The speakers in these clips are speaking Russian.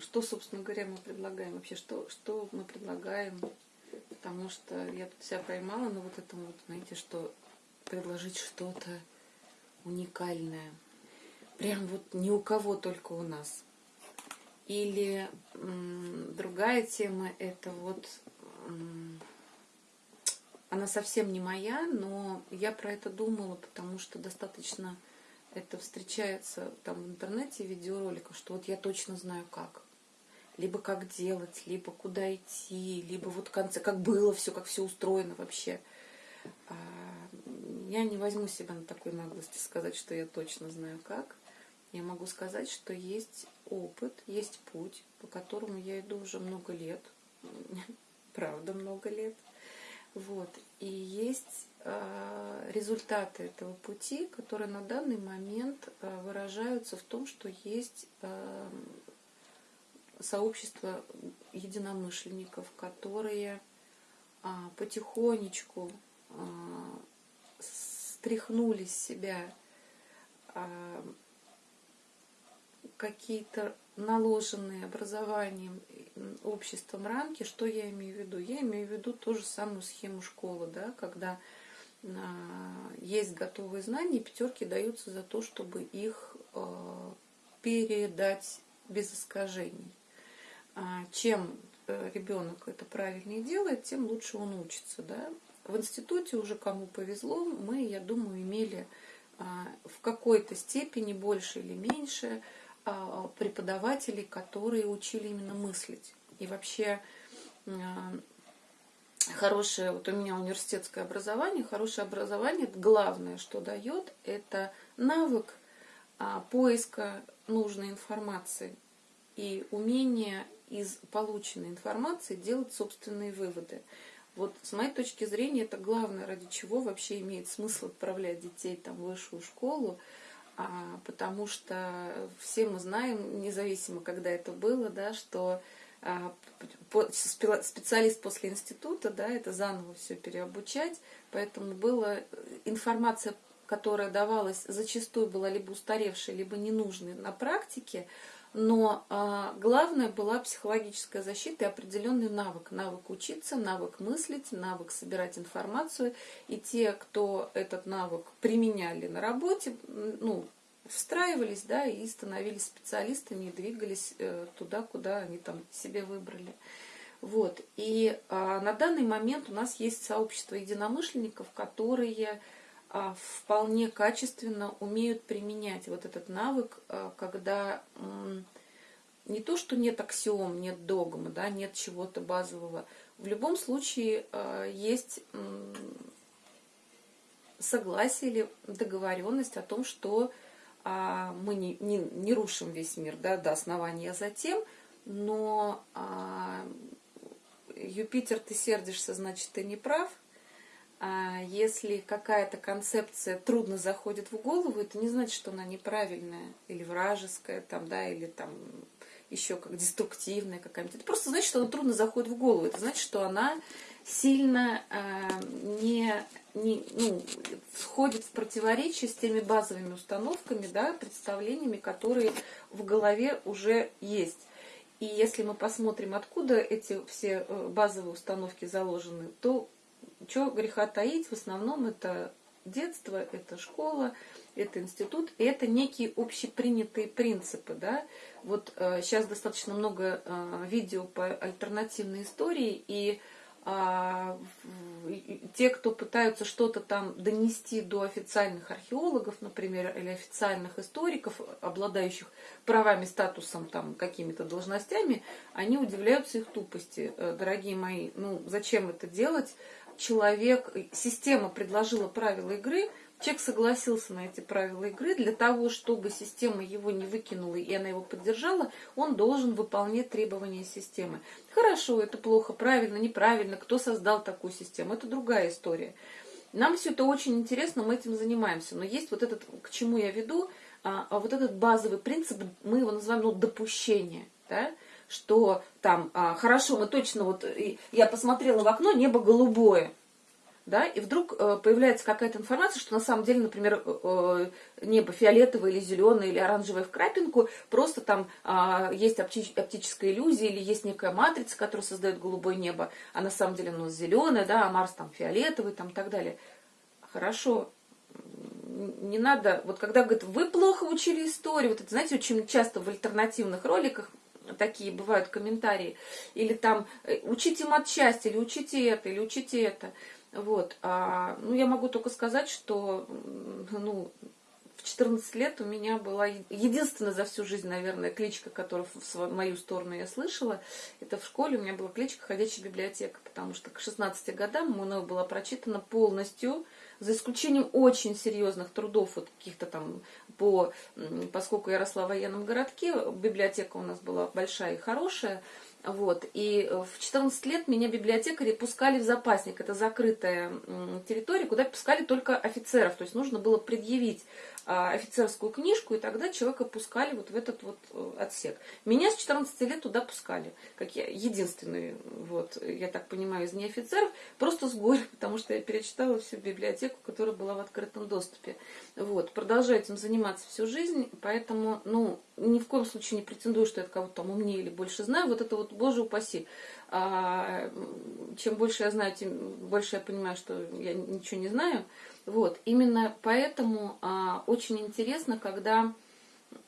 что, собственно говоря, мы предлагаем вообще, что, что мы предлагаем, потому что я тут себя поймала на вот этом вот, знаете, что предложить что-то уникальное, прям вот ни у кого, только у нас. Или другая тема, это вот, она совсем не моя, но я про это думала, потому что достаточно это встречается там в интернете видеороликов, что вот я точно знаю как. Либо как делать, либо куда идти, либо вот в конце, как было все, как все устроено вообще. А, я не возьму себя на такой наглости сказать, что я точно знаю как. Я могу сказать, что есть опыт, есть путь, по которому я иду уже много лет. Правда, много лет. Вот. И есть Э, результаты этого пути, которые на данный момент э, выражаются в том, что есть сообщество единомышленников, которые потихонечку стряхнули с себя какие-то наложенные образованием обществом рамки, что я имею в виду? Я имею в виду ту же самую схему школы, да, когда а, есть готовые знания, пятерки даются за то, чтобы их а, передать без искажений. А, чем э, ребенок это правильнее делает, тем лучше он учится. Да? В институте уже кому повезло, мы, я думаю, имели в какой-то степени больше или меньше преподавателей, которые учили именно мыслить. И вообще хорошее, вот у меня университетское образование, хорошее образование, главное, что дает, это навык а, поиска нужной информации и умение из полученной информации делать собственные выводы. Вот с моей точки зрения это главное, ради чего вообще имеет смысл отправлять детей там, в высшую школу, а, потому что все мы знаем, независимо когда это было, да, что а, специалист после института, да, это заново все переобучать, поэтому была э, информация, которая давалась, зачастую была либо устаревшей, либо ненужной на практике, но а, главное была психологическая защита и определенный навык. Навык учиться, навык мыслить, навык собирать информацию. И те, кто этот навык применяли на работе, ну, встраивались, да, и становились специалистами, и двигались э, туда, куда они там себе выбрали. Вот. И а, на данный момент у нас есть сообщество единомышленников, которые вполне качественно умеют применять вот этот навык, а, когда не то, что нет аксиом, нет догмы, да, нет чего-то базового. В любом случае а, есть согласие или договоренность о том, что а, мы не, не, не рушим весь мир да, до основания затем, но а, Юпитер, ты сердишься, значит, ты не прав. А если какая-то концепция трудно заходит в голову, это не значит, что она неправильная или вражеская, там, да, или там еще как деструктивная какая-нибудь. Это просто значит, что она трудно заходит в голову. Это значит, что она сильно э, не, не ну, входит в противоречие с теми базовыми установками, да, представлениями, которые в голове уже есть. И если мы посмотрим, откуда эти все э, базовые установки заложены, то что греха таить, в основном это детство, это школа, это институт, и это некие общепринятые принципы. Да? Вот э, сейчас достаточно много э, видео по альтернативной истории, и а, те, кто пытаются что-то там донести до официальных археологов, например, или официальных историков, обладающих правами, статусом, там, какими-то должностями, они удивляются их тупости. Э, дорогие мои, ну зачем это делать? Человек, система предложила правила игры, Человек согласился на эти правила игры. Для того, чтобы система его не выкинула и она его поддержала, он должен выполнять требования системы. Хорошо, это плохо, правильно, неправильно, кто создал такую систему, это другая история. Нам все это очень интересно, мы этим занимаемся. Но есть вот этот, к чему я веду, а, а вот этот базовый принцип, мы его называем ну, допущение. Да? Что там, а, хорошо, мы точно, вот я посмотрела в окно, небо голубое, да, и вдруг э, появляется какая-то информация, что на самом деле, например, э, небо фиолетовое или зеленое или оранжевое в крапинку, просто там э, есть опти оптическая иллюзия или есть некая матрица, которая создает голубое небо, а на самом деле оно зеленое, да, а Марс там фиолетовый, там так далее. Хорошо, не надо, вот когда говорят, вы плохо учили историю, вот это, знаете, очень часто в альтернативных роликах такие бывают комментарии, или там э, учите матчасть, или учите это, или учите это. Вот. А, ну, я могу только сказать, что ну, в 14 лет у меня была единственная за всю жизнь, наверное, кличка, которую в мою сторону я слышала. Это в школе у меня была кличка «Ходячая библиотека», потому что к 16 годам мною была прочитана полностью, за исключением очень серьезных трудов, вот каких-то там, по, поскольку я росла в военном городке, библиотека у нас была большая и хорошая, вот. И в 14 лет меня библиотекари пускали в запасник. Это закрытая территория, куда пускали только офицеров. То есть нужно было предъявить а, офицерскую книжку, и тогда человека пускали вот в этот вот э, отсек. Меня с 14 лет туда пускали, как я единственный, вот, я так понимаю, из неофицеров, просто с горя, потому что я перечитала всю библиотеку, которая была в открытом доступе. Вот, продолжаю этим заниматься всю жизнь, поэтому, ну, ни в коем случае не претендую, что я кого-то там умнее или больше знаю, вот это вот, боже упаси. А, чем больше я знаю, тем больше я понимаю, что я ничего не знаю. Вот, именно поэтому а, очень интересно, когда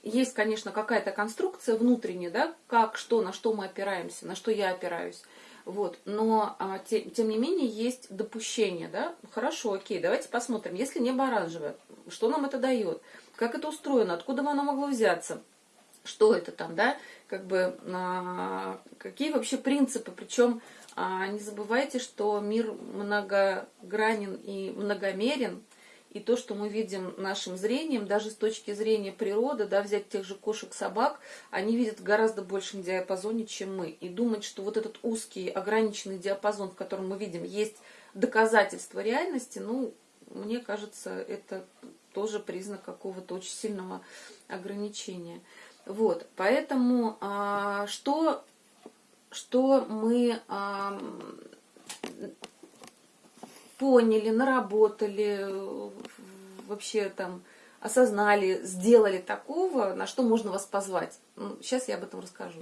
есть, конечно, какая-то конструкция внутренняя, да, как, что, на что мы опираемся, на что я опираюсь. Вот, но а, те, тем не менее есть допущение, да, хорошо, окей, давайте посмотрим, если небо оранжевое, что нам это дает, как это устроено, откуда оно могло взяться, что это там, да, как бы, а, какие вообще принципы, причем а не забывайте, что мир многогранен и многомерен, и то, что мы видим нашим зрением, даже с точки зрения природы, да, взять тех же кошек, собак, они видят в гораздо большем диапазоне, чем мы. И думать, что вот этот узкий, ограниченный диапазон, в котором мы видим, есть доказательство реальности, ну, мне кажется, это тоже признак какого-то очень сильного ограничения. Вот, поэтому а, что что мы а, поняли, наработали, вообще там осознали, сделали такого, на что можно вас позвать. Сейчас ну, я об этом расскажу.